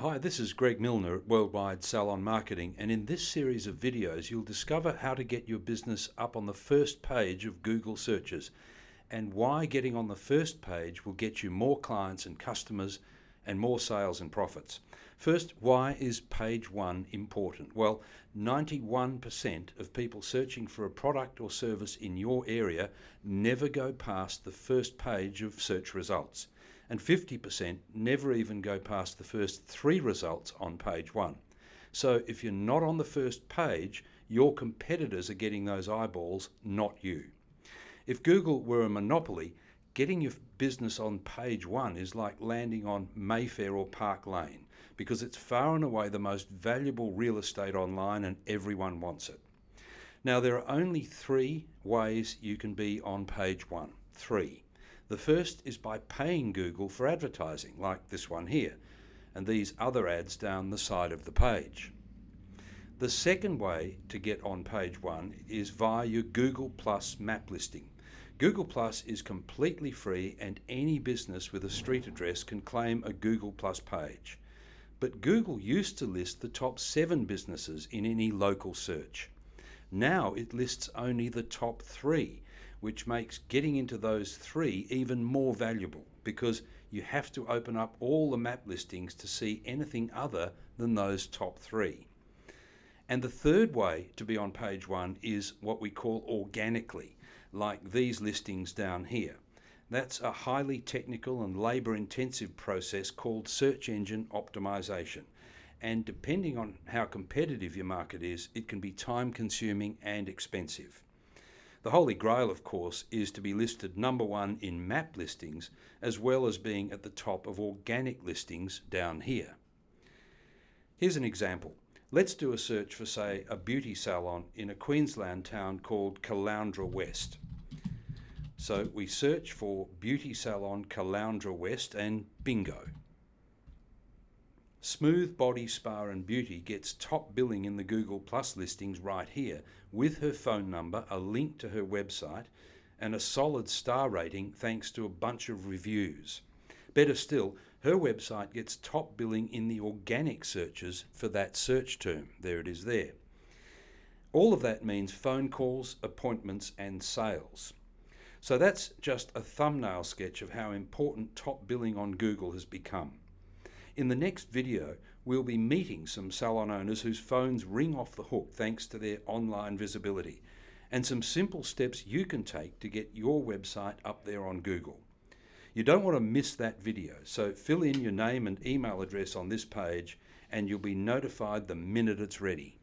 Hi, this is Greg Milner at Worldwide Salon Marketing, and in this series of videos, you'll discover how to get your business up on the first page of Google searches and why getting on the first page will get you more clients and customers and more sales and profits. First, why is page one important? Well, 91% of people searching for a product or service in your area never go past the first page of search results and 50% never even go past the first three results on page one. So if you're not on the first page, your competitors are getting those eyeballs, not you. If Google were a monopoly, getting your business on page one is like landing on Mayfair or Park Lane because it's far and away the most valuable real estate online and everyone wants it. Now, there are only three ways you can be on page one. Three. The first is by paying Google for advertising, like this one here, and these other ads down the side of the page. The second way to get on page one is via your Google Plus map listing. Google Plus is completely free and any business with a street address can claim a Google Plus page. But Google used to list the top seven businesses in any local search. Now it lists only the top three, which makes getting into those three even more valuable because you have to open up all the map listings to see anything other than those top three. And the third way to be on page one is what we call organically, like these listings down here. That's a highly technical and labor intensive process called search engine optimization. And depending on how competitive your market is, it can be time consuming and expensive. The holy grail, of course, is to be listed number one in map listings as well as being at the top of organic listings down here. Here's an example. Let's do a search for, say, a beauty salon in a Queensland town called Caloundra West. So we search for beauty salon Caloundra West and bingo. Smooth Body Spa and Beauty gets top billing in the Google Plus listings right here with her phone number, a link to her website, and a solid star rating thanks to a bunch of reviews. Better still, her website gets top billing in the organic searches for that search term. There it is there. All of that means phone calls, appointments, and sales. So that's just a thumbnail sketch of how important top billing on Google has become. In the next video, we'll be meeting some salon owners whose phones ring off the hook thanks to their online visibility, and some simple steps you can take to get your website up there on Google. You don't want to miss that video, so fill in your name and email address on this page and you'll be notified the minute it's ready.